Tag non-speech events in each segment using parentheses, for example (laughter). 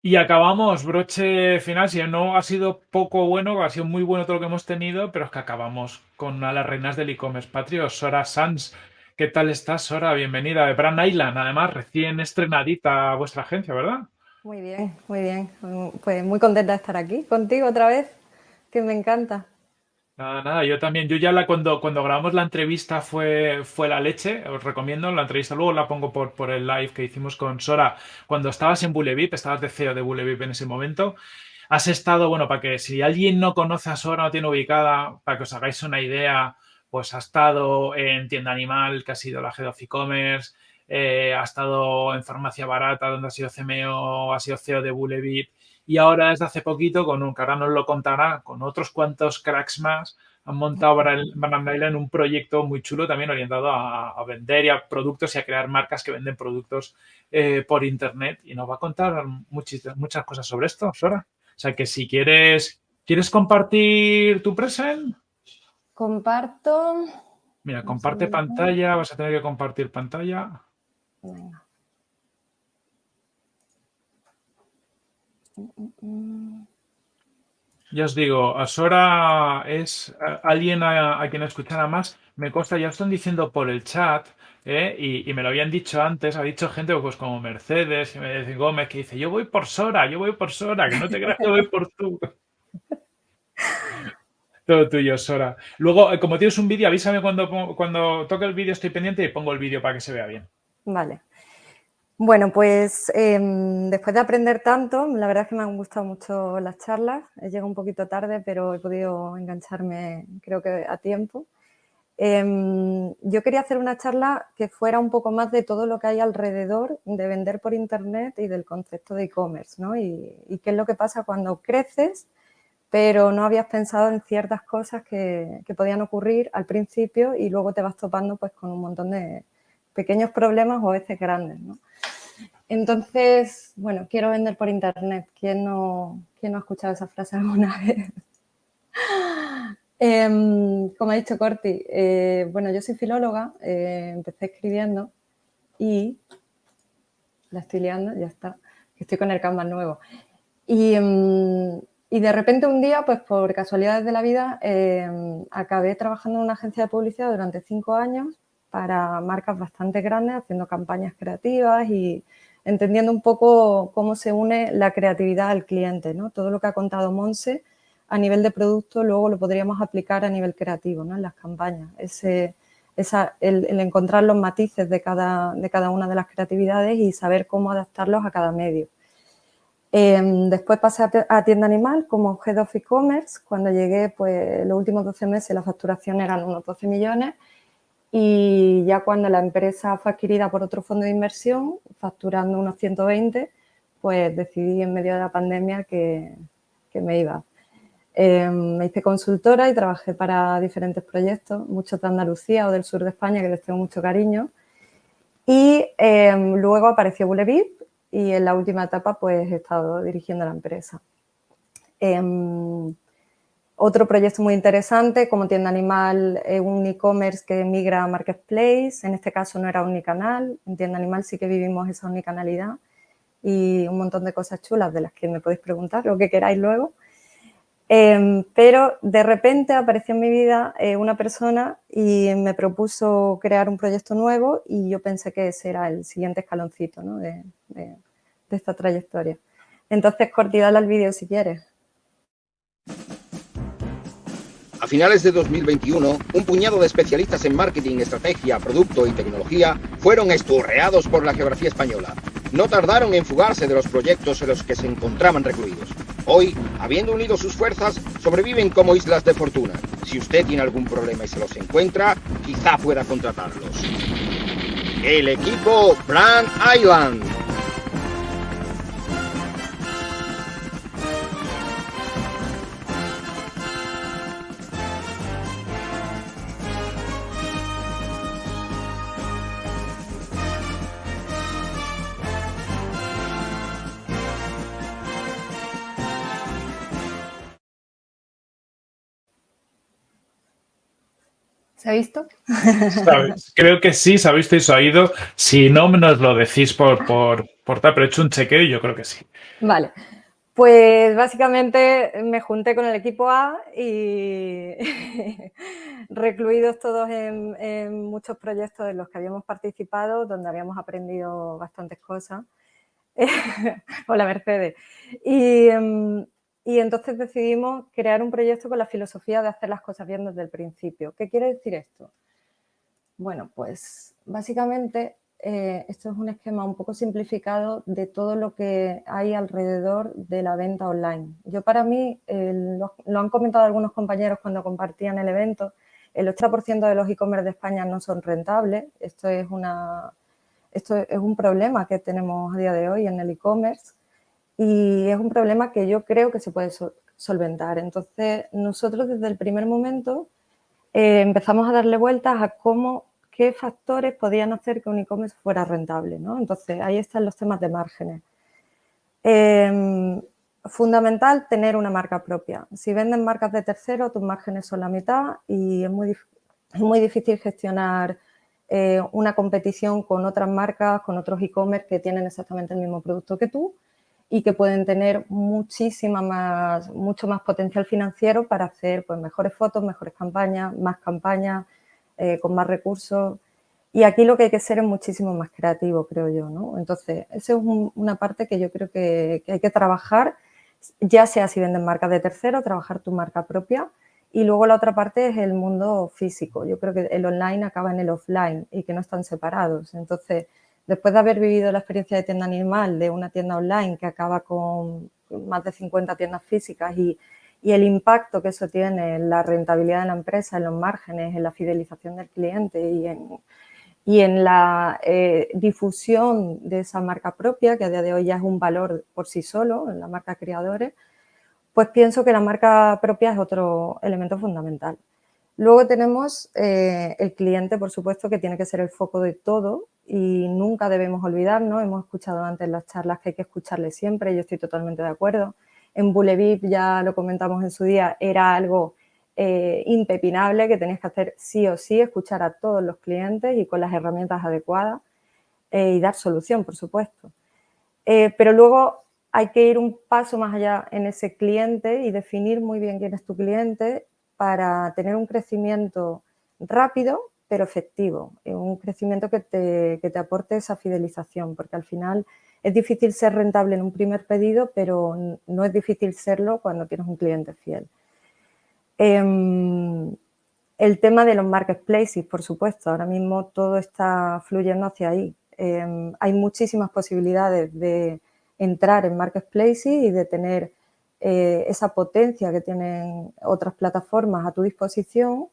Y acabamos, broche final, si no ha sido poco bueno, ha sido muy bueno todo lo que hemos tenido, pero es que acabamos con una las reinas del e-commerce patrio, Sora Sanz. ¿Qué tal estás, Sora? Bienvenida de Brand Island, además recién estrenadita vuestra agencia, ¿verdad? Muy bien, muy bien. Pues muy contenta de estar aquí contigo otra vez, que me encanta. Nada, nada, yo también. Yo ya cuando, cuando grabamos la entrevista fue, fue la leche, os recomiendo la entrevista, luego la pongo por, por el live que hicimos con Sora cuando estabas en Bulevip, estabas de CEO de Bulevip en ese momento. Has estado, bueno, para que si alguien no conoce a Sora, no tiene ubicada, para que os hagáis una idea, pues ha estado en Tienda Animal, que ha sido la Head of E-Commerce, eh, ha estado en Farmacia Barata, donde ha sido CMO, ha sido CEO de Bulevip, y ahora desde hace poquito, con un que ahora nos lo contará, con otros cuantos cracks más, han montado Banana en un proyecto muy chulo también orientado a, vender y a productos y a crear marcas que venden productos eh, por internet y nos va a contar muchas, muchas cosas sobre esto, Sora. O sea que si quieres, ¿quieres compartir tu present? Comparto. Mira, comparte pantalla, vas a tener que compartir pantalla. Venga. Ya os digo, Sora es alguien a, quien escuchar más. Me consta, ya están diciendo por el chat, ¿eh? y, me lo habían dicho antes, ha dicho gente pues como Mercedes y me Gómez que dice, yo voy por Sora, yo voy por Sora, que no te creas que voy por tú. (laughs) Todo tuyo, Sora. Luego, eh, como tienes un vídeo, avísame cuando, cuando toque el vídeo, estoy pendiente y pongo el vídeo para que se vea bien. Vale. Bueno, pues em, después de aprender tanto, la verdad es que me han gustado mucho las charlas. He llegado un poquito tarde, pero he podido engancharme creo que a tiempo. Em, yo quería hacer una charla que fuera un poco más de todo lo que hay alrededor de vender por internet y del concepto de e-commerce, ¿no? Y, qué es lo que pasa cuando creces, pero no habías pensado en ciertas cosas que, que podían ocurrir al principio y luego te vas topando pues con un montón de pequeños problemas o a veces grandes, ¿no? Entonces, bueno, quiero vender por internet. ¿Quién no, quién no ha escuchado esa frase (laughs) alguna vez? Em, como ha dicho Corti, eh, bueno, yo soy filóloga, eh, empecé escribiendo y la estoy liando, ya está, estoy con el Canvas nuevo. Y, em, y, de repente un día, pues por casualidades de la vida, em, acabé trabajando en una agencia de publicidad durante cinco años para marcas bastante grandes, haciendo campañas creativas y entendiendo un poco cómo se une la creatividad al cliente. ¿no? Todo lo que ha contado Monse a nivel de producto luego lo podríamos aplicar a nivel creativo ¿no? en las campañas. Ese, el, encontrar los matices de cada, de cada una de las creatividades y saber cómo adaptarlos a cada medio. Em, después pasé a, Tienda Animal como Head of E-Commerce. Cuando llegué, pues los últimos 12 meses la facturación eran unos 12 millones y ya cuando la empresa fue adquirida por otro fondo de inversión, facturando unos 120, pues decidí en medio de la pandemia que, que me iba. Em, me hice consultora y trabajé para diferentes proyectos, muchos de Andalucía o del sur de España, que les tengo mucho cariño. Y em, luego apareció Bulevip y en la última etapa pues he estado dirigiendo la empresa. Em, otro proyecto muy interesante, como Tienda Animal, un e-commerce que migra a Marketplace. En este caso no era unicanal. En Tienda Animal sí que vivimos esa unicanalidad y un montón de cosas chulas de las que me podéis preguntar, lo que queráis luego. Em, pero de repente apareció en mi vida eh, una persona y me propuso crear un proyecto nuevo y yo pensé que ese era el siguiente escaloncito de, esta trayectoria. Entonces, Corti, dale al vídeo si quieres. A finales de 2021, un puñado de especialistas en marketing, estrategia, producto y tecnología fueron esturreados por la geografía española. No tardaron en fugarse de los proyectos en los que se encontraban recluidos. Hoy, habiendo unido sus fuerzas, sobreviven como islas de fortuna. Si usted tiene algún problema y se los encuentra, quizá pueda contratarlos. El equipo Brand Island ¿Se ha visto? Creo que sí, se ha visto y se ha oído. Si no, nos lo decís por, por, por tal, pero he hecho un chequeo y yo creo que sí. Vale. Pues básicamente me junté con el equipo A y (laughs) recluidos todos en, muchos proyectos en los que habíamos participado, donde habíamos aprendido bastantes cosas. (laughs) Hola Mercedes. Y, em, y entonces decidimos crear un proyecto con la filosofía de hacer las cosas bien desde el principio. ¿Qué quiere decir esto? Bueno, pues básicamente eh, esto es un esquema un poco simplificado de todo lo que hay alrededor de la venta online. Yo para mí, lo, han comentado algunos compañeros cuando compartían el evento, el 80% de los e-commerce de España no son rentables. Esto es, una, esto es un problema que tenemos a día de hoy en el e-commerce y es un problema que yo creo que se puede solventar. Entonces, nosotros desde el primer momento eh, empezamos a darle vueltas a cómo qué factores podían hacer que un e-commerce fuera rentable. ¿no? Entonces, ahí están los temas de márgenes. Em, fundamental tener una marca propia. Si venden marcas de tercero, tus márgenes son la mitad y es muy, muy difícil gestionar eh, una competición con otras marcas, con otros e-commerce que tienen exactamente el mismo producto que tú y que pueden tener muchísima más, mucho más potencial financiero para hacer pues, mejores fotos, mejores campañas, más campañas, eh, con más recursos. Y aquí lo que hay que ser es muchísimo más creativo, creo yo, ¿no? Entonces, esa es una parte que yo creo que, hay que trabajar, ya sea si venden marcas de tercero, trabajar tu marca propia. Y luego la otra parte es el mundo físico. Yo creo que el online acaba en el offline y que no están separados. Entonces, después de haber vivido la experiencia de tienda animal, de una tienda online que acaba con más de 50 tiendas físicas y el impacto que eso tiene en la rentabilidad de la empresa, en los márgenes, en la fidelización del cliente y en, la eh, difusión de esa marca propia, que a día de hoy ya es un valor por sí solo, en la marca creadores, pues pienso que la marca propia es otro elemento fundamental. Luego tenemos eh, el cliente, por supuesto, que tiene que ser el foco de todo y nunca debemos olvidarnos. Hemos escuchado antes las charlas que hay que escucharle siempre, yo estoy totalmente de acuerdo en Bulevip, ya lo comentamos en su día, era algo eh, impepinable que tenías que hacer sí o sí, escuchar a todos los clientes y con las herramientas adecuadas eh, y dar solución, por supuesto. Eh, pero luego hay que ir un paso más allá en ese cliente y definir muy bien quién es tu cliente para tener un crecimiento rápido pero efectivo, un crecimiento que te, que te aporte esa fidelización, porque al final es difícil ser rentable en un primer pedido, pero no es difícil serlo cuando tienes un cliente fiel. Em, el tema de los marketplaces, por supuesto, ahora mismo todo está fluyendo hacia ahí. Em, hay muchísimas posibilidades de entrar en marketplaces y de tener eh, esa potencia que tienen otras plataformas a tu disposición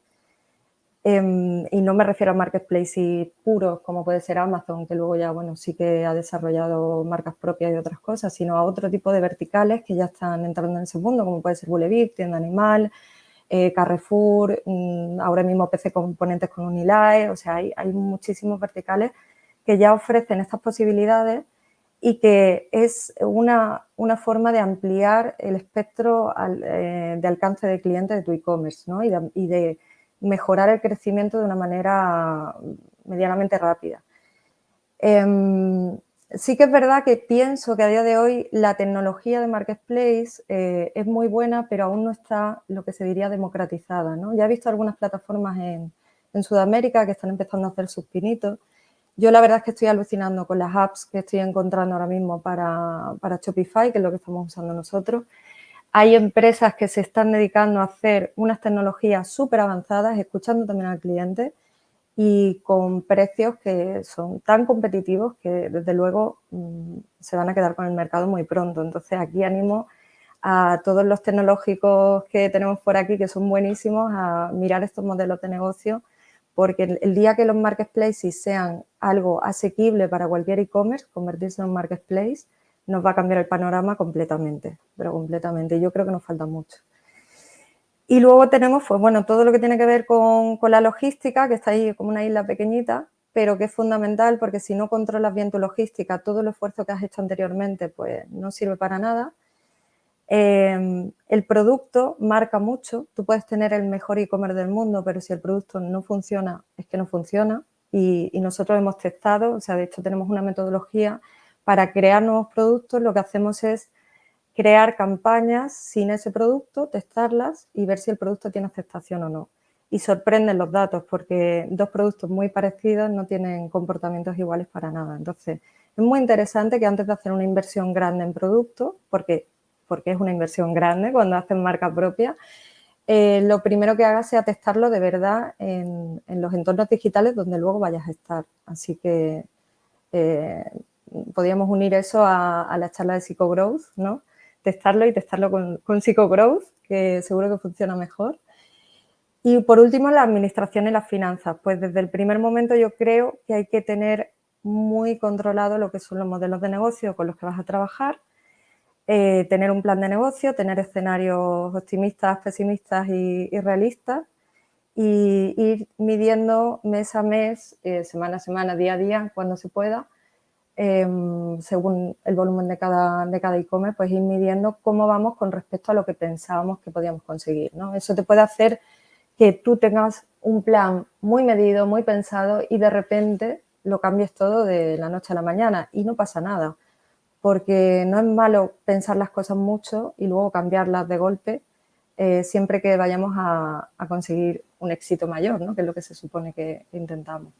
Em, y no me refiero a marketplaces puros como puede ser Amazon, que luego ya, bueno, sí que ha desarrollado marcas propias y otras cosas, sino a otro tipo de verticales que ya están entrando en ese mundo, como puede ser Bulevip, Tienda Animal, eh, Carrefour, mm, ahora mismo PC Componentes con Unilae, o sea, hay, hay, muchísimos verticales que ya ofrecen estas posibilidades y que es una, una forma de ampliar el espectro eh, de alcance de clientes de tu e-commerce, ¿no? y de mejorar el crecimiento de una manera medianamente rápida. Em, sí que es verdad que pienso que a día de hoy la tecnología de Marketplace eh, es muy buena, pero aún no está lo que se diría democratizada. ¿no? Ya he visto algunas plataformas en, Sudamérica que están empezando a hacer sus pinitos. Yo la verdad es que estoy alucinando con las apps que estoy encontrando ahora mismo para, para Shopify, que es lo que estamos usando nosotros. Hay empresas que se están dedicando a hacer unas tecnologías súper avanzadas, escuchando también al cliente y con precios que son tan competitivos que desde luego mm, se van a quedar con el mercado muy pronto. Entonces aquí animo a todos los tecnológicos que tenemos por aquí, que son buenísimos, a mirar estos modelos de negocio, porque el día que los marketplaces sean algo asequible para cualquier e-commerce, convertirse en un marketplace, nos va a cambiar el panorama completamente, pero completamente. Yo creo que nos falta mucho. Y luego tenemos, pues bueno, todo lo que tiene que ver con, la logística, que está ahí como una isla pequeñita, pero que es fundamental porque si no controlas bien tu logística, todo el esfuerzo que has hecho anteriormente, pues no sirve para nada. Em, el producto marca mucho, tú puedes tener el mejor e-commerce del mundo, pero si el producto no funciona, es que no funciona. Y, y, nosotros hemos testado, o sea, de hecho tenemos una metodología para crear nuevos productos, lo que hacemos es crear campañas sin ese producto, testarlas y ver si el producto tiene aceptación o no. Y sorprenden los datos porque dos productos muy parecidos no tienen comportamientos iguales para nada. Entonces, es muy interesante que antes de hacer una inversión grande en producto, porque, porque es una inversión grande cuando hacen marca propia, eh, lo primero que hagas sea testarlo de verdad en, los entornos digitales donde luego vayas a estar. Así que eh, podríamos unir eso a, la charla de Psychogrowth, ¿no? testarlo y testarlo con, con PsychoGrowth, que seguro que funciona mejor. Y por último, la administración y las finanzas. Pues desde el primer momento yo creo que hay que tener muy controlado lo que son los modelos de negocio con los que vas a trabajar, eh, tener un plan de negocio, tener escenarios optimistas, pesimistas y, realistas y ir midiendo mes a mes, eh, semana a semana, día a día, cuando se pueda, Em, según el volumen de cada de cada e-commerce, pues ir midiendo cómo vamos con respecto a lo que pensábamos que podíamos conseguir. ¿no? Eso te puede hacer que tú tengas un plan muy medido, muy pensado y de repente lo cambies todo de la noche a la mañana y no pasa nada, porque no es malo pensar las cosas mucho y luego cambiarlas de golpe eh, siempre que vayamos a, conseguir un éxito mayor, ¿no? que es lo que se supone que intentamos.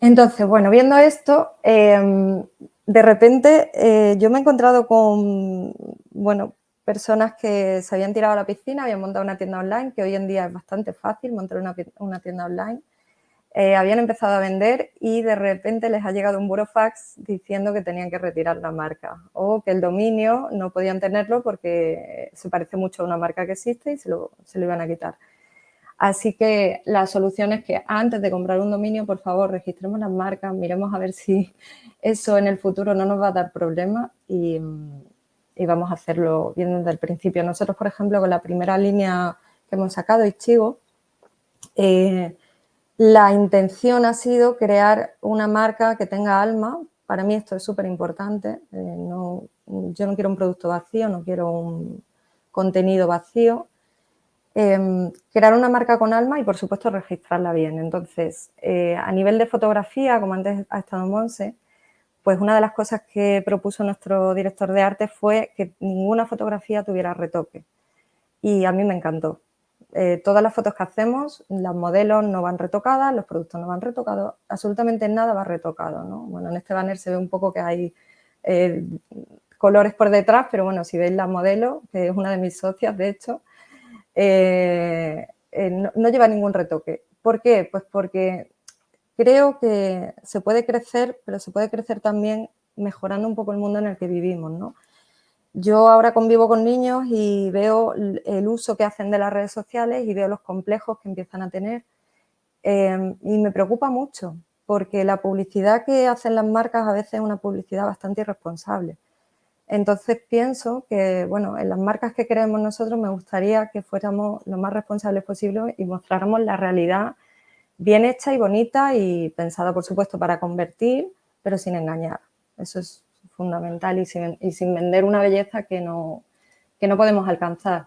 Entonces, bueno, viendo esto, em, de repente eh, yo me he encontrado con, bueno, personas que se habían tirado a la piscina, habían montado una tienda online, que hoy en día es bastante fácil montar una, tienda online. Eh, habían empezado a vender y de repente les ha llegado un burofax diciendo que tenían que retirar la marca o que el dominio no podían tenerlo porque se parece mucho a una marca que existe y se lo, se lo iban a quitar. Así que la solución es que antes de comprar un dominio, por favor, registremos las marcas, miremos a ver si eso en el futuro no nos va a dar problemas y, vamos a hacerlo bien desde el principio. Nosotros, por ejemplo, con la primera línea que hemos sacado, Ichigo, eh, la intención ha sido crear una marca que tenga alma. Para mí esto es súper importante. Eh, yo no quiero un producto vacío, no quiero un contenido vacío. Em, crear una marca con alma y, por supuesto, registrarla bien. Entonces, eh, a nivel de fotografía, como antes ha estado Monse, pues una de las cosas que propuso nuestro director de arte fue que ninguna fotografía tuviera retoque. Y a mí me encantó. Eh, todas las fotos que hacemos, las modelos no van retocadas, los productos no van retocados, absolutamente nada va retocado. Bueno, en este banner se ve un poco que hay eh, colores por detrás, pero bueno, si veis la modelo, que es una de mis socias, de hecho, eh, eh, no, lleva ningún retoque. ¿Por qué? Pues porque creo que se puede crecer, pero se puede crecer también mejorando un poco el mundo en el que vivimos, ¿no? Yo ahora convivo con niños y veo el uso que hacen de las redes sociales y veo los complejos que empiezan a tener eh, y me preocupa mucho porque la publicidad que hacen las marcas a veces es una publicidad bastante irresponsable. Entonces pienso que, bueno, en las marcas que queremos nosotros me gustaría que fuéramos lo más responsables posible y mostráramos la realidad bien hecha y bonita y pensada, por supuesto, para convertir, pero sin engañar. Eso es fundamental y sin, vender una belleza que no, que no podemos alcanzar.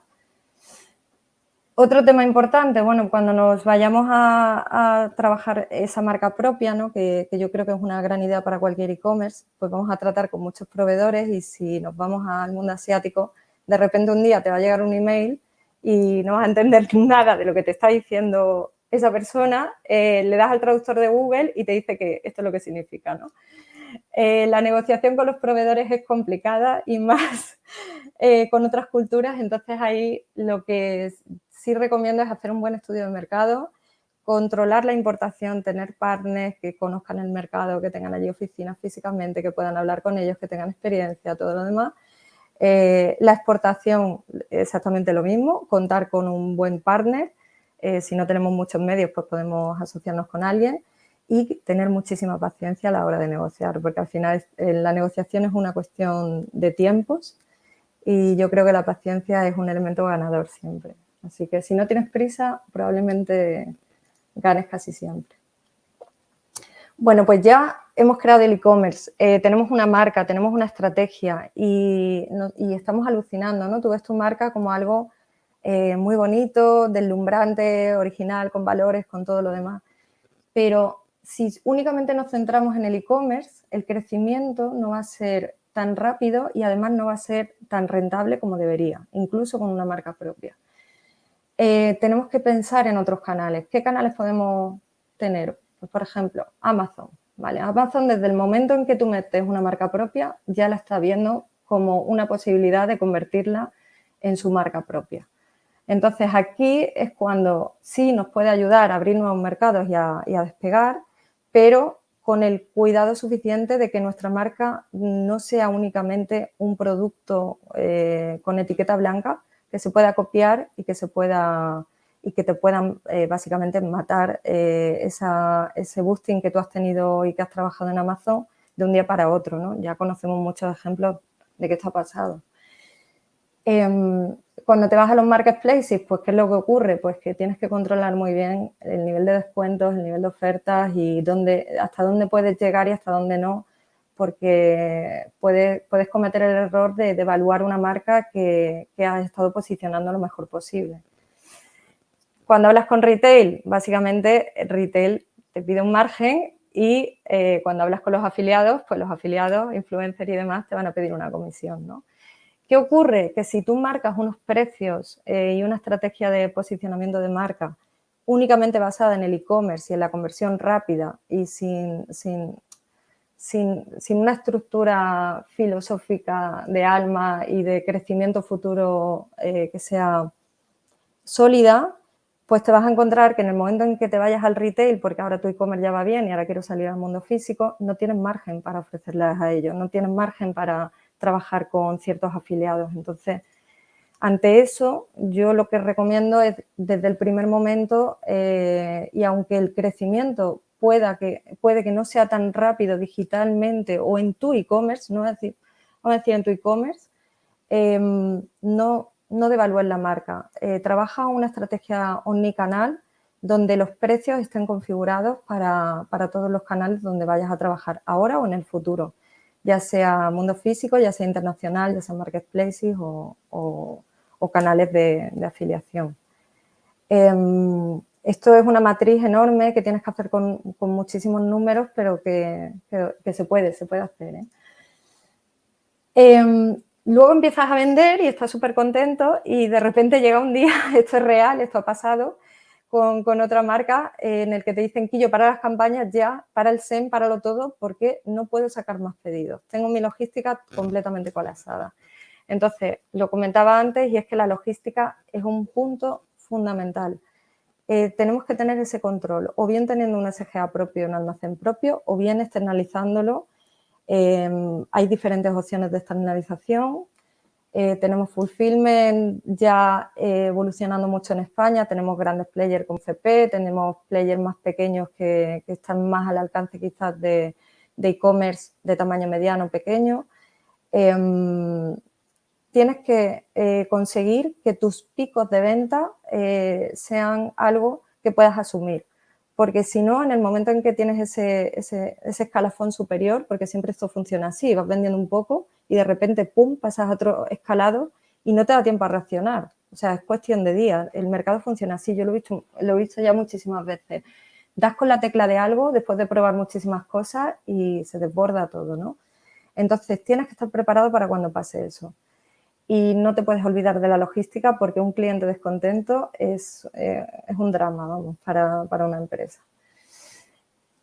Otro tema importante, bueno, cuando nos vayamos a, trabajar esa marca propia, ¿no? que, yo creo que es una gran idea para cualquier e-commerce, pues vamos a tratar con muchos proveedores y si nos vamos al mundo asiático, de repente un día te va a llegar un email y no vas a entender (laughs) nada de lo que te está diciendo esa persona, eh, le das al traductor de Google y te dice que esto es lo que significa. ¿no? Eh, la negociación con los proveedores es complicada y (laughs) más eh, con otras culturas, entonces ahí lo que sí recomiendo es hacer un buen estudio de mercado, controlar la importación, tener partners que conozcan el mercado, que tengan allí oficinas físicamente, que puedan hablar con ellos, que tengan experiencia, todo lo demás. Eh, la exportación, exactamente lo mismo, contar con un buen partner. Eh, si no tenemos muchos medios, pues podemos asociarnos con alguien y tener muchísima paciencia a la hora de negociar, porque al final eh, la negociación es una cuestión de tiempos y yo creo que la paciencia es un elemento ganador siempre. Así que si no tienes prisa, probablemente ganes casi siempre. Bueno, pues ya hemos creado el e-commerce, eh, tenemos una marca, tenemos una estrategia y, estamos alucinando, ¿no? Tú ves tu marca como algo eh, muy bonito, deslumbrante, original, con valores, con todo lo demás. Pero si únicamente nos centramos en el e-commerce, el crecimiento no va a ser tan rápido y además no va a ser tan rentable como debería, incluso con una marca propia. Eh, tenemos que pensar en otros canales. ¿Qué canales podemos tener? Pues, por ejemplo, Amazon. ¿vale? Amazon desde el momento en que tú metes una marca propia ya la está viendo como una posibilidad de convertirla en su marca propia. Entonces aquí es cuando sí nos puede ayudar a abrir nuevos mercados y a, despegar, pero con el cuidado suficiente de que nuestra marca no sea únicamente un producto eh, con etiqueta blanca que se pueda copiar y que se pueda y que te puedan eh, básicamente matar eh, ese boosting que tú has tenido y que has trabajado en Amazon de un día para otro, ¿no? Ya conocemos muchos ejemplos de que esto ha pasado. Em, cuando te vas a los marketplaces, pues ¿qué es lo que ocurre? Pues que tienes que controlar muy bien el nivel de descuentos, el nivel de ofertas y dónde, hasta dónde puedes llegar y hasta dónde no, porque puedes, puedes cometer el error de, evaluar una marca que, que has estado posicionando lo mejor posible. Cuando hablas con retail, básicamente retail te pide un margen y eh, cuando hablas con los afiliados, pues los afiliados, influencers y demás te van a pedir una comisión, ¿no? ¿Qué ocurre? Que si tú marcas unos precios eh, y una estrategia de posicionamiento de marca únicamente basada en el e-commerce y en la conversión rápida y sin, sin, una estructura filosófica de alma y de crecimiento futuro eh, que sea sólida, pues te vas a encontrar que en el momento en que te vayas al retail, porque ahora tu e-commerce ya va bien y ahora quiero salir al mundo físico, no tienes margen para ofrecerles a ellos, no tienes margen para trabajar con ciertos afiliados. Entonces, ante eso, yo lo que recomiendo es desde el primer momento, eh, y aunque el crecimiento pueda que, puede que no sea tan rápido digitalmente o en tu e-commerce, no vamos a decir en tu e-commerce, eh, no, no devalúes la marca. Eh, trabaja una estrategia omnicanal donde los precios estén configurados para, todos los canales donde vayas a trabajar ahora o en el futuro, ya sea mundo físico, ya sea internacional, ya sea marketplaces o, canales de, afiliación. Em, esto es una matriz enorme que tienes que hacer con, muchísimos números, pero que, se puede, se puede hacer. ¿eh? Em, Luego empiezas a vender y estás súper contento y de repente llega un día, (laughs) esto es real, esto ha pasado, con, otra marca eh, en el que te dicen, yo para las campañas ya, para el SEM, lo todo, porque no puedo sacar más pedidos. Tengo mi logística completamente colapsada. Entonces, lo comentaba antes y es que la logística es un punto fundamental. Eh, tenemos que tener ese control, o bien teniendo un SGA propio, un almacén propio, o bien externalizándolo Em, hay diferentes opciones de externalización. Eh, tenemos Fulfillment ya eh, evolucionando mucho en España. Tenemos grandes players con CP, tenemos players más pequeños que, están más al alcance quizás de e-commerce de, tamaño mediano pequeño. Tienes que eh, conseguir que tus picos de venta sean algo que puedas asumir porque si no, en el momento en que tienes ese, ese, escalafón superior, porque siempre esto funciona así, vas vendiendo un poco y de repente, pum, pasas a otro escalado y no te da tiempo a reaccionar. O sea, es cuestión de días. El mercado funciona así. Yo lo he visto, lo he visto ya muchísimas veces. Das con la tecla de algo después de probar muchísimas cosas y se desborda todo, ¿no? Entonces, tienes que estar preparado para cuando pase eso y no te puedes olvidar de la logística porque un cliente descontento es, eh, es un drama vamos, para, para, una empresa.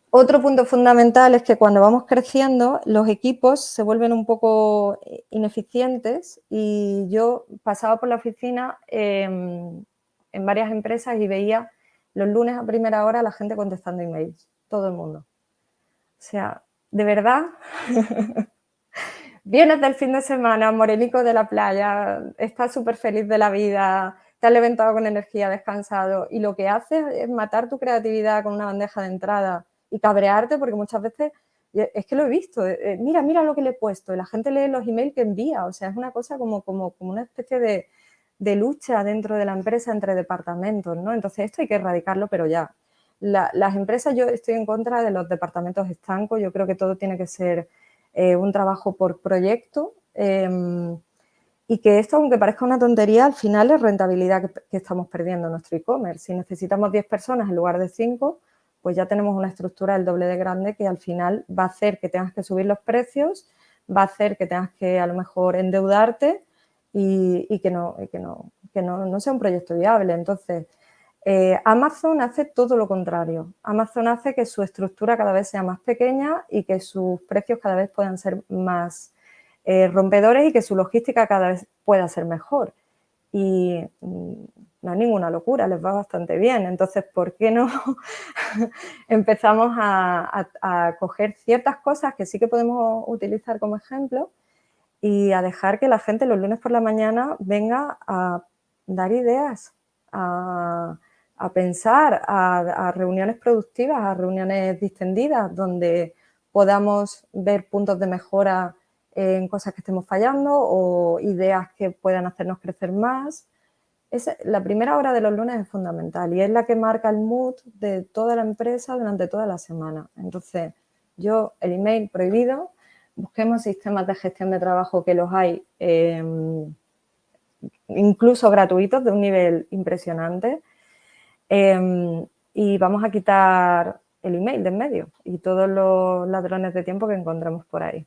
Otro punto fundamental es que cuando vamos creciendo los equipos se vuelven un poco ineficientes y yo pasaba por la oficina em, en varias empresas y veía los lunes a primera hora la gente contestando emails, todo el mundo. O sea, de verdad (laughs) vienes del fin de semana, morenico de la playa, estás súper feliz de la vida, te has levantado con energía, descansado y lo que haces es matar tu creatividad con una bandeja de entrada y cabrearte porque muchas veces, es que lo he visto, eh, eh, mira, mira lo que le he puesto y la gente lee los emails que envía, o sea, es una cosa como, como, como una especie de, de lucha dentro de la empresa entre departamentos, ¿no? Entonces esto hay que erradicarlo, pero ya. las empresas, yo estoy en contra de los departamentos estancos, yo creo que todo tiene que ser eh, un trabajo por proyecto em, y que esto, aunque parezca una tontería, al final es rentabilidad que, estamos perdiendo en nuestro e-commerce. Si necesitamos 10 personas en lugar de 5, pues ya tenemos una estructura del doble de grande que al final va a hacer que tengas que subir los precios, va a hacer que tengas que a lo mejor endeudarte y, que, no, que, no, que no sea un proyecto viable. Entonces, eh, Amazon hace todo lo contrario. Amazon hace que su estructura cada vez sea más pequeña y que sus precios cada vez puedan ser más eh, rompedores y que su logística cada vez pueda ser mejor. Y mm, no es ninguna locura, les va bastante bien. Entonces, ¿por qué no (laughs) empezamos a, a, coger ciertas cosas que sí que podemos utilizar como ejemplo y a dejar que la gente los lunes por la mañana venga a dar ideas, a, a pensar, a, reuniones productivas, a reuniones distendidas, donde podamos ver puntos de mejora en cosas que estemos fallando o ideas que puedan hacernos crecer más. Es, la primera hora de los lunes es fundamental y es la que marca el mood de toda la empresa durante toda la semana. Entonces, yo, el email prohibido, busquemos sistemas de gestión de trabajo que los hay, em, incluso gratuitos, de un nivel impresionante, Em, y vamos a quitar el email de en medio y todos los ladrones de tiempo que encontramos por ahí.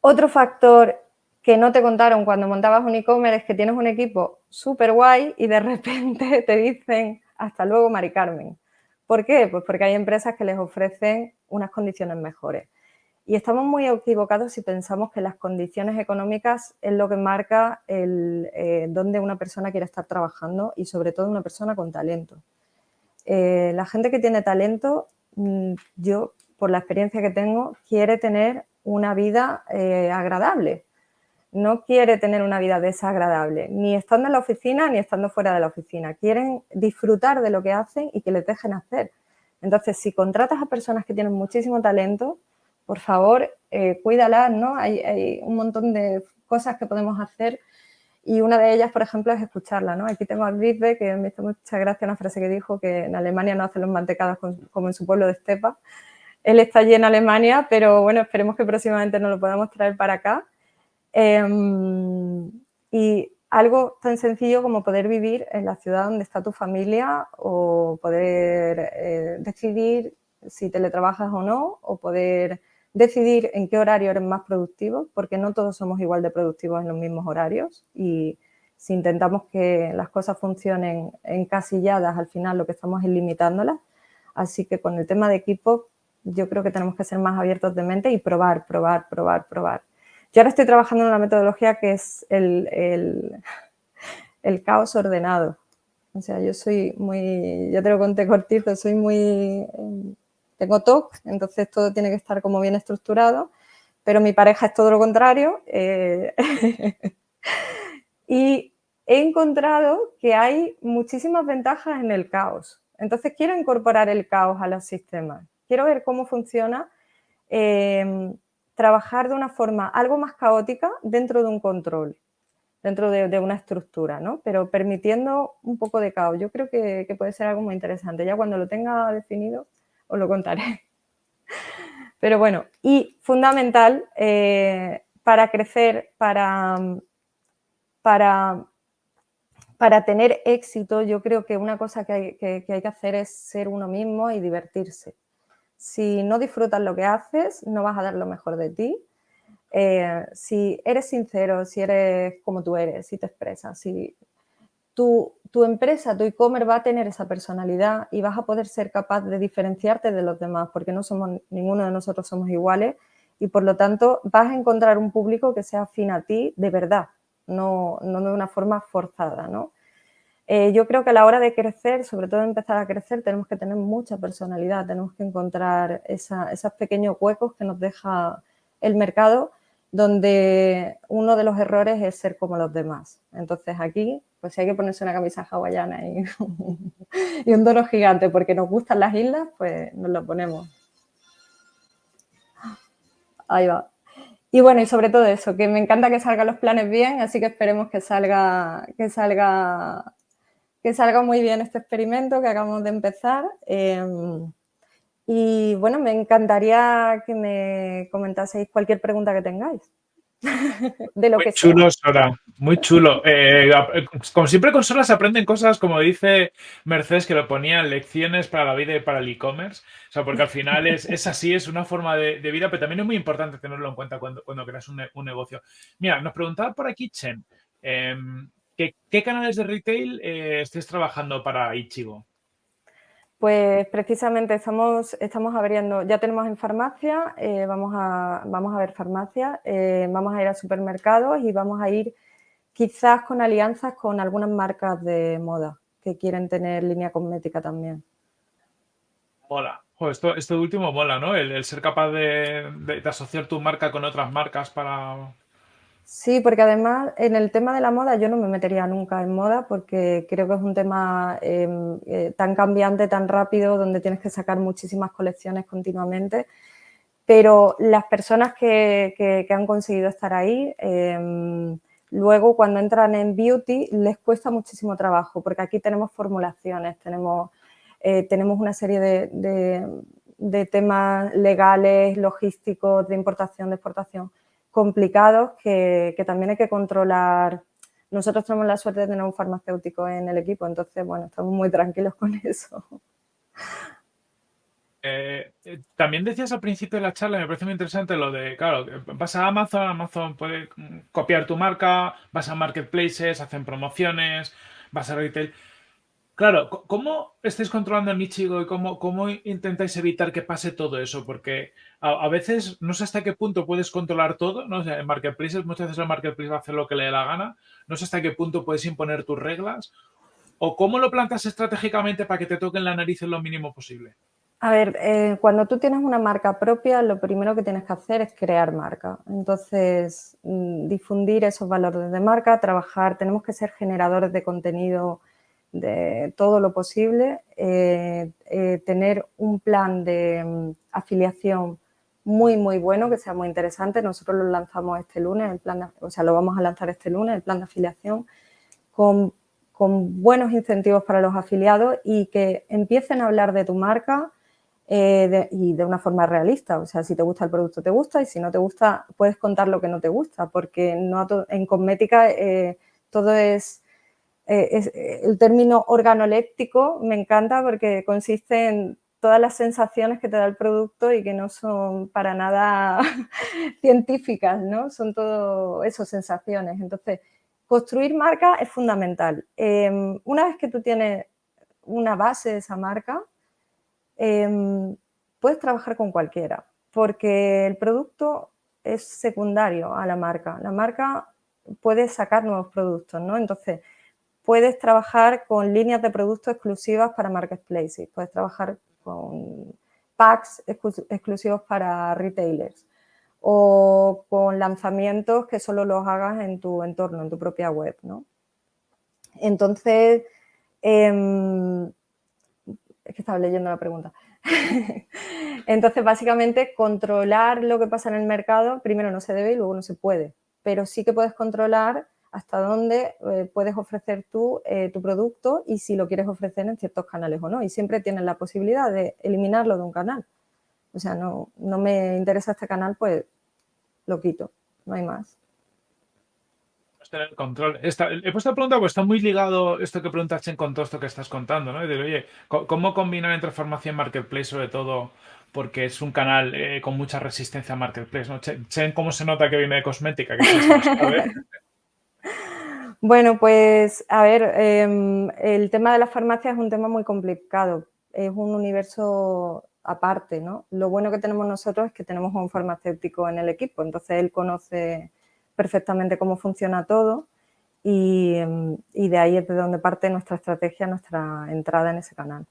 Otro factor que no te contaron cuando montabas un e-commerce es que tienes un equipo súper guay y de repente (laughs) te dicen hasta luego Mari Carmen. ¿Por qué? Pues porque hay empresas que les ofrecen unas condiciones mejores. Y estamos muy equivocados si pensamos que las condiciones económicas es lo que marca el, eh, dónde una persona quiere estar trabajando y sobre todo una persona con talento. Eh, la gente que tiene talento, mm, yo por la experiencia que tengo, quiere tener una vida eh, agradable. No quiere tener una vida desagradable, ni estando en la oficina ni estando fuera de la oficina. Quieren disfrutar de lo que hacen y que les dejen hacer. Entonces, si contratas a personas que tienen muchísimo talento, por favor, eh, cuídalas, ¿no? Hay, un montón de cosas que podemos hacer y una de ellas, por ejemplo, es escucharla, ¿no? Aquí tengo a Rizbe, que me hizo mucha gracia una frase que dijo que en Alemania no hacen los mantecados como en su pueblo de Estepa. Él está allí en Alemania, pero bueno, esperemos que próximamente nos lo podamos traer para acá. Em, y algo tan sencillo como poder vivir en la ciudad donde está tu familia o poder eh, decidir si teletrabajas o no, o poder decidir en qué horario eres más productivo, porque no todos somos igual de productivos en los mismos horarios y si intentamos que las cosas funcionen encasilladas, al final lo que estamos es limitándolas. Así que con el tema de equipo, yo creo que tenemos que ser más abiertos de mente y probar, probar, probar, probar. Yo ahora estoy trabajando en una metodología que es el, el, (laughs) el caos ordenado. O sea, yo soy muy, ya te lo conté cortito, soy muy tengo TOC, entonces todo tiene que estar como bien estructurado, pero mi pareja es todo lo contrario. Eh, (laughs) y he encontrado que hay muchísimas ventajas en el caos. Entonces quiero incorporar el caos a los sistemas. Quiero ver cómo funciona em, trabajar de una forma algo más caótica dentro de un control, dentro de, una estructura, ¿no? Pero permitiendo un poco de caos. Yo creo que, que puede ser algo muy interesante. Ya cuando lo tenga definido, os lo contaré. Pero bueno, y fundamental eh, para crecer, para, para, para tener éxito, yo creo que una cosa que hay que, hacer es ser uno mismo y divertirse. Si no disfrutas lo que haces, no vas a dar lo mejor de ti. Eh, si eres sincero, si eres como tú eres, si te expresas, si tu, empresa, tu e-commerce va a tener esa personalidad y vas a poder ser capaz de diferenciarte de los demás porque no somos, ninguno de nosotros somos iguales y por lo tanto vas a encontrar un público que sea afín a ti de verdad, no, de una forma forzada, ¿no? Eh, yo creo que a la hora de crecer, sobre todo empezar a crecer, tenemos que tener mucha personalidad, tenemos que encontrar esos pequeños huecos que nos deja el mercado donde uno de los errores es ser como los demás. Entonces aquí, pues hay que ponerse una camisa hawaiana y, (laughs) y un dono gigante porque nos gustan las islas, pues nos lo ponemos. Ahí va. Y bueno, y sobre todo eso, que me encanta que salgan los planes bien, así que esperemos que salga, que salga, que salga muy bien este experimento que acabamos de empezar. Em, y bueno, me encantaría que me comentaseis cualquier pregunta que tengáis. (laughs) de lo muy chulo, Sora, muy chulo. Eh, como siempre con Sora se aprenden cosas, como dice Mercedes, que lo ponían lecciones para la vida y para el e-commerce. O sea, porque al final es, así, es una forma de, vida, pero también es muy importante tenerlo en cuenta cuando, cuando creas un, negocio. Mira, nos preguntaba por aquí Chen, em, ¿qué, canales de retail eh, estés trabajando para Ichigo? Pues precisamente estamos, estamos abriendo, ya tenemos en farmacia, eh, vamos, a, vamos a ver farmacia, eh, vamos a ir a supermercados y vamos a ir quizás con alianzas con algunas marcas de moda que quieren tener línea cosmética también. Mola. esto, esto último mola, ¿no? El, ser capaz de asociar tu marca con otras marcas para, Sí, porque además en el tema de la moda yo no me metería nunca en moda porque creo que es un tema em, eh, tan cambiante, tan rápido, donde tienes que sacar muchísimas colecciones continuamente. Pero las personas que, han conseguido estar ahí, em, luego cuando entran en beauty les cuesta muchísimo trabajo porque aquí tenemos formulaciones, tenemos, eh, tenemos una serie de, de temas legales, logísticos, de importación, de exportación complicados que, también hay que controlar. Nosotros tenemos la suerte de tener un farmacéutico en el equipo, entonces, bueno, estamos muy tranquilos con (laughs) eso. Eh, eh, también decías al principio de la charla, me parece muy interesante lo de, claro, vas a Amazon, Amazon puede copiar tu marca, vas a marketplaces, hacen promociones, vas a retail. Claro, ¿cómo estáis controlando el Michigo y cómo, cómo intentáis evitar que pase todo eso? Porque a, veces no sé hasta qué punto puedes controlar todo, ¿no? en Marketplaces muchas veces el Marketplace va a hacer lo que le dé la gana, no sé hasta qué punto puedes imponer tus reglas o cómo lo plantas estratégicamente para que te toquen la nariz en lo mínimo posible. A ver, eh, cuando tú tienes una marca propia, lo primero que tienes que hacer es crear marca. Entonces, mm, difundir esos valores de marca, trabajar, tenemos que ser generadores de contenido de todo lo posible, eh, eh, tener un plan de mm, afiliación muy, muy bueno, que sea muy interesante. Nosotros lo lanzamos este lunes, el plan o sea, lo vamos a lanzar este lunes, el plan de afiliación, con, buenos incentivos para los afiliados y que empiecen a hablar de tu marca eh, y de una forma realista. O sea, si te gusta el producto, te gusta y si no te gusta, puedes contar lo que no te gusta, porque no en cosmética todo es eh, eh, el término organoléptico me encanta porque consiste en todas las sensaciones que te da el producto y que no son para nada (laughs) científicas, ¿no? Son todo eso, sensaciones. Entonces, construir marca es fundamental. Em, una vez que tú tienes una base de esa marca, em, puedes trabajar con cualquiera, porque el producto es secundario a la marca. La marca puede sacar nuevos productos, ¿no? Entonces, puedes trabajar con líneas de productos exclusivas para marketplaces, puedes trabajar con packs exclusivos para retailers o con lanzamientos que solo los hagas en tu entorno, en tu propia web, ¿no? Entonces, em, es que estaba leyendo la pregunta. (laughs) Entonces, básicamente, controlar lo que pasa en el mercado, primero no se debe y luego no se puede, pero sí que puedes controlar hasta dónde eh, puedes ofrecer tú eh, tu producto y si lo quieres ofrecer en ciertos canales o no. Y siempre tienes la posibilidad de eliminarlo de un canal. O sea, no, no me interesa este canal, pues lo quito, no hay más. Tener control. he puesto la pregunta porque está muy ligado esto que preguntaste con todo esto que estás contando, ¿no? de, oye, ¿cómo combinar entre farmacia y marketplace, sobre todo porque es un canal eh, con mucha resistencia a marketplace, ¿no? Chen, ¿cómo se nota que viene de cosmética? Bueno, pues a ver, em, el tema de la farmacia es un tema muy complicado, es un universo aparte, ¿no? Lo bueno que tenemos nosotros es que tenemos un farmacéutico en el equipo, entonces él conoce perfectamente cómo funciona todo y, em, de ahí es de donde parte nuestra estrategia, nuestra entrada en ese canal.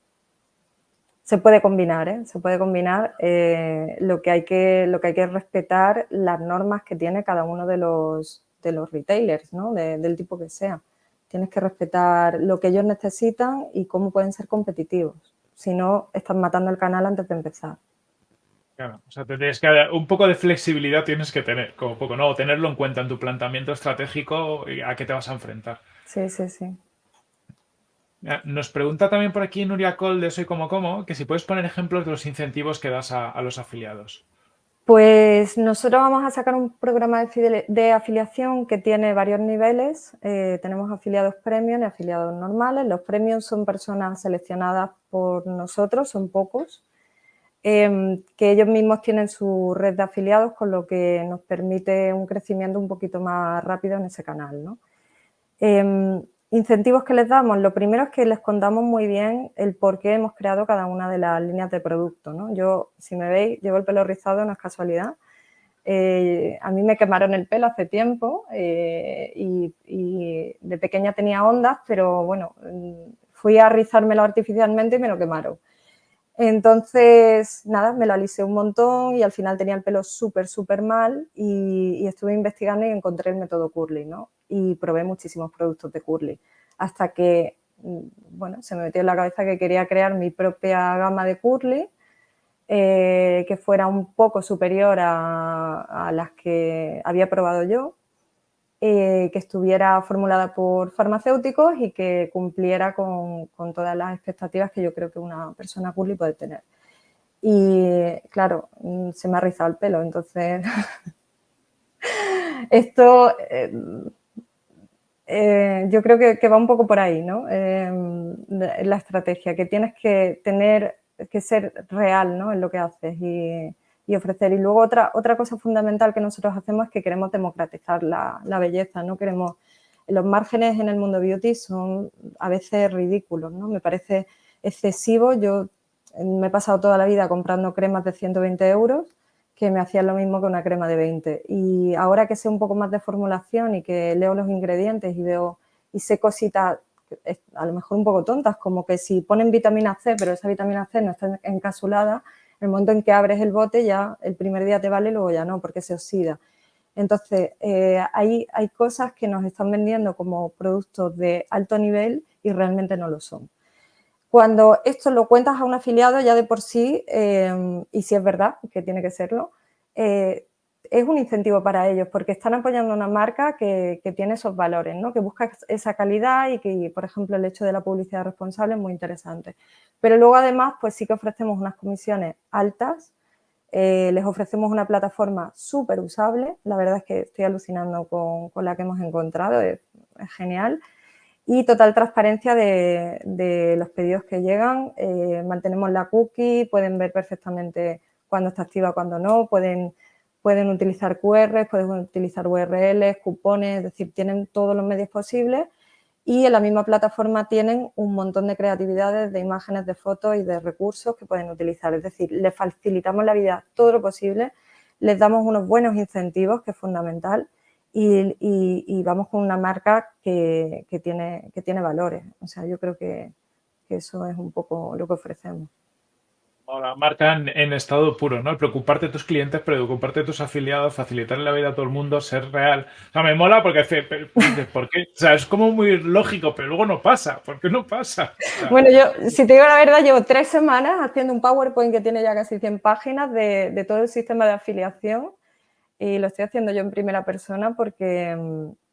Se puede combinar, ¿eh? Se puede combinar. Eh, lo, que hay que, lo que hay que respetar las normas que tiene cada uno de los, de los retailers, ¿no? del tipo que sea. Tienes que respetar lo que ellos necesitan y cómo pueden ser competitivos. Si no, estás matando el canal antes de empezar. Claro, o sea, tienes que, un poco de flexibilidad tienes que tener, como poco, ¿no? O tenerlo en cuenta en tu planteamiento estratégico y a qué te vas a enfrentar. Sí, sí, sí. Nos pregunta también por aquí Nuria Col de Soy Como Como que si puedes poner ejemplos de los incentivos que das a, los afiliados. Pues nosotros vamos a sacar un programa de, afiliación que tiene varios niveles. Eh, tenemos afiliados premium y afiliados normales. Los premium son personas seleccionadas por nosotros, son pocos, em, que ellos mismos tienen su red de afiliados, con lo que nos permite un crecimiento un poquito más rápido en ese canal. ¿no? Em, Incentivos que les damos, lo primero es que les contamos muy bien el por qué hemos creado cada una de las líneas de producto. ¿no? Yo, si me veis, llevo el pelo rizado, no es casualidad. Eh, a mí me quemaron el pelo hace tiempo eh, y, de pequeña tenía ondas, pero bueno, fui a rizármelo artificialmente y me lo quemaron. Entonces, nada, me lo alisé un montón y al final tenía el pelo súper, súper mal y, estuve investigando y encontré el método Curly, ¿no? y probé muchísimos productos de Curly hasta que, mm, bueno, se me metió en la cabeza que quería crear mi propia gama de Curly eh, que fuera un poco superior a, las que había probado yo, eh, que estuviera formulada por farmacéuticos y que cumpliera con, todas las expectativas que yo creo que una persona curly puede tener. Y claro, mm, se me ha rizado el pelo, entonces (laughs) esto eh, eh, yo creo que, va un poco por ahí, ¿no? Em, la estrategia, que tienes que tener, que ser real, ¿no? En lo que haces ofrecer. Y luego otra, otra cosa fundamental que nosotros hacemos es que queremos democratizar la, belleza, no queremos... Los márgenes en el mundo beauty son a veces ridículos, ¿no? Me parece excesivo. Yo me he pasado toda la vida comprando cremas de 120 euros que me hacían lo mismo que una crema de 20. Y ahora que sé un poco más de formulación y que leo los ingredientes y veo y sé cositas a lo mejor un poco tontas, como que si ponen vitamina C, pero esa vitamina C no está encapsulada, el momento en que abres el bote ya el primer día te vale, luego ya no, porque se oxida. Entonces, eh, hay, hay cosas que nos están vendiendo como productos de alto nivel y realmente no lo son. Cuando esto lo cuentas a un afiliado ya de por sí, em, y si es verdad que tiene que serlo, eh, es un incentivo para ellos porque están apoyando una marca que, tiene esos valores, ¿no? que busca esa calidad y que, por ejemplo, el hecho de la publicidad responsable es muy interesante. Pero luego, además, pues sí que ofrecemos unas comisiones altas, eh, les ofrecemos una plataforma súper usable, la verdad es que estoy alucinando con, la que hemos encontrado, es genial, y total transparencia de, los pedidos que llegan. Eh, mantenemos la cookie, pueden ver perfectamente cuándo está activa, cuándo no, pueden, pueden utilizar QR, pueden utilizar URLs, cupones, es decir, tienen todos los medios posibles y en la misma plataforma tienen un montón de creatividades, de imágenes, de fotos y de recursos que pueden utilizar. Es decir, les facilitamos la vida todo lo posible, les damos unos buenos incentivos, que es fundamental, y, vamos con una marca que, tiene, que tiene valores. O sea, yo creo que, eso es un poco lo que ofrecemos. Ahora, marca en, estado puro, ¿no? preocuparte de tus clientes, preocuparte de tus afiliados, facilitar la vida a todo el mundo, ser real. O sea, me mola porque, ¿por qué? O sea, es como muy lógico, pero luego no pasa. ¿Por qué no pasa? bueno, yo, si te digo la verdad, llevo tres semanas haciendo un PowerPoint que tiene ya casi 100 páginas de, de todo el sistema de afiliación y lo estoy haciendo yo en primera persona porque,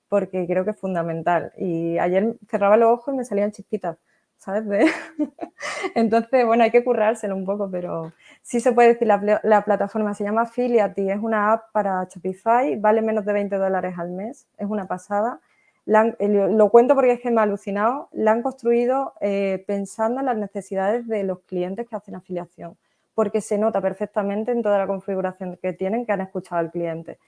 porque creo que es fundamental. Y ayer cerraba los ojos y me salían chispitas, ¿sabes? (laughs) Entonces, bueno, hay que currárselo un poco, pero sí se puede decir, la, la plataforma se llama Affiliate es una app para Shopify, vale menos de 20 dólares al mes, es una pasada. lo cuento porque es que me ha alucinado, la han construido eh, pensando en las necesidades de los clientes que hacen afiliación porque se nota perfectamente en toda la configuración que tienen que han escuchado al cliente.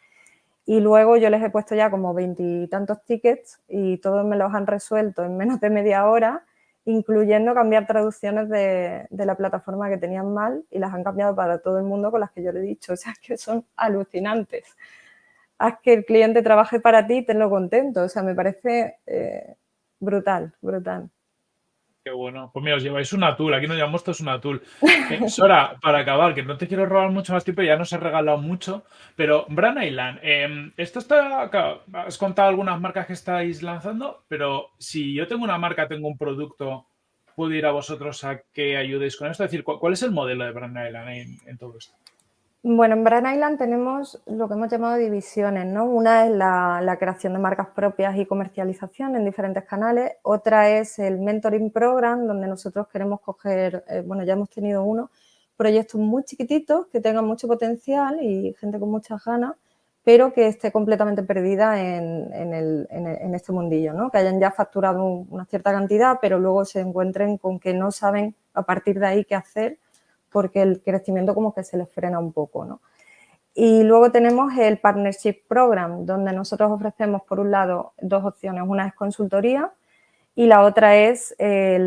Y luego yo les he puesto ya como veintitantos tickets y todos me los han resuelto en menos de media hora, incluyendo cambiar traducciones de, la plataforma que tenían mal y las han cambiado para todo el mundo con las que yo le he dicho. (laughs) O sea, es que son alucinantes. Haz que el cliente trabaje para ti y tenlo contento. O sea, me parece eh, brutal, brutal. Qué bueno. Pues mira, os lleváis una tool. Aquí nos llamamos todos una tool. Eh, (laughs) Sora, para acabar, que no te quiero robar mucho más tiempo, ya nos he regalado mucho, pero Brand Island, em, esto está, has contado algunas marcas que estáis lanzando, pero si yo tengo una marca, tengo un producto, ¿puedo ir a vosotros a que ayudéis con esto? Es decir, ¿cuál, es el modelo de Brand Island en, todo esto? Bueno, en Brand Island tenemos lo que hemos llamado divisiones, ¿no? Una es la, creación de marcas propias y comercialización en diferentes canales. Otra es el Mentoring Program, donde nosotros queremos coger, eh, bueno, ya hemos tenido uno, proyectos muy chiquititos que tengan mucho potencial y gente con muchas ganas, pero que esté completamente perdida en, en este mundillo, ¿no? Que hayan ya facturado una cierta cantidad, pero luego se encuentren con que no saben a partir de ahí qué hacer porque el crecimiento como que se les frena un poco, ¿no? Y luego tenemos el Partnership Program, donde nosotros ofrecemos, por un lado, dos opciones. Una es consultoría y la otra es eh,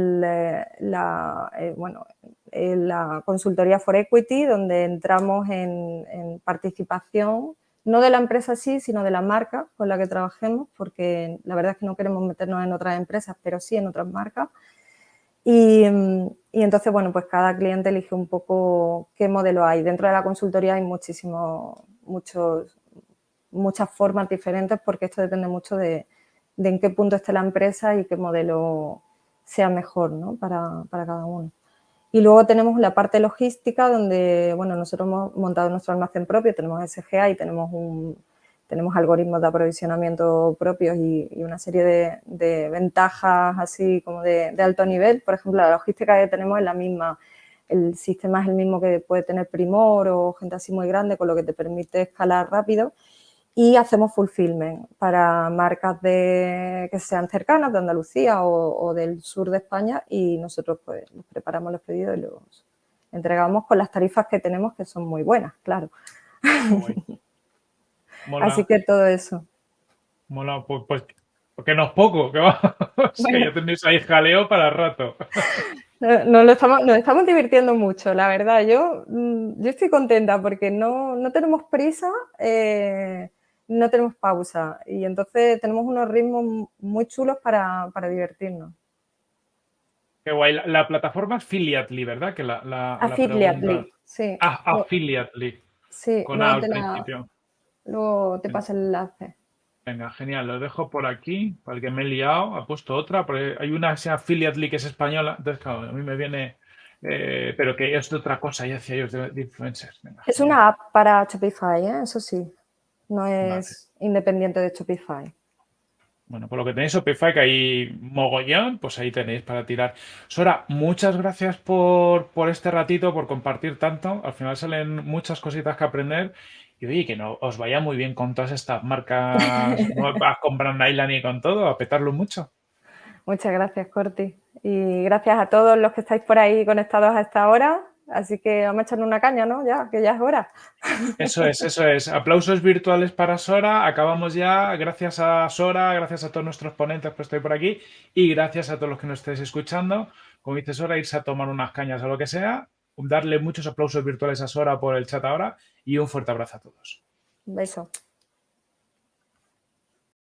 eh, bueno, la consultoría for equity, donde entramos en, participación, no de la empresa sí, sino de la marca con la que trabajemos, porque la verdad es que no queremos meternos en otras empresas, pero sí en otras marcas. Y, entonces, bueno, pues cada cliente elige un poco qué modelo hay. Dentro de la consultoría hay muchísimos, muchos, muchas formas diferentes porque esto depende mucho de, en qué punto esté la empresa y qué modelo sea mejor ¿no? para, para, cada uno. Y luego tenemos la parte logística donde, bueno, nosotros hemos montado nuestro almacén propio, tenemos SGA y tenemos un, tenemos algoritmos de aprovisionamiento propios y, una serie de, ventajas así como de, alto nivel. Por ejemplo, la logística que tenemos es la misma, el sistema es el mismo que puede tener Primor o gente así muy grande, con lo que te permite escalar rápido. Y hacemos fulfillment para marcas de, que sean cercanas de Andalucía o, del sur de España y nosotros pues preparamos los pedidos y los entregamos con las tarifas que tenemos que son muy buenas, claro. Así que todo eso. Mola, pues, pues porque no es poco, que va. (laughs) ya tenéis ahí jaleo para rato. Nos, lo estamos, nos estamos divirtiendo mucho, la verdad. Yo, mm, yo estoy contenta porque no, no tenemos prisa, eh, no tenemos pausa y entonces tenemos unos ritmos muy chulos para, para divertirnos. Qué guay. La, plataforma Affiliately, ¿verdad? Que la, la, Affiliately, sí. Ah, Affiliately. Sí, con al principio. Luego te pasa el enlace. Venga, genial. Lo dejo por aquí, para el que me he liado. Ha puesto otra, porque hay una que Affiliate que es española. Entonces, claro, a mí me viene... Eh, pero que es de otra cosa, ya decía ellos de, influencers. es una app para Shopify, ¿eh? eso sí. No es independiente de Shopify. Bueno, por lo que tenéis Shopify, que hay mogollón, pues ahí tenéis para tirar. Sora, muchas gracias por, por este ratito, por compartir tanto. Al final salen muchas cositas que aprender y oye, que no os vaya muy bien con todas estas marcas (laughs) nuevas, con Brand Island y con todo, a petarlo mucho. Muchas gracias, Corti. Y gracias a todos los que estáis por ahí conectados a esta hora. Así que vamos a echarle una caña, ¿no? Ya, que ya es hora. Eso es, eso es. Aplausos virtuales para Sora. Acabamos ya. Gracias a Sora, gracias a todos nuestros ponentes que estoy por aquí y gracias a todos los que nos estéis escuchando. Como dice Sora, irse a tomar unas cañas o lo que sea darle muchos aplausos virtuales a Sora por el chat ahora y un fuerte abrazo a todos. Beso.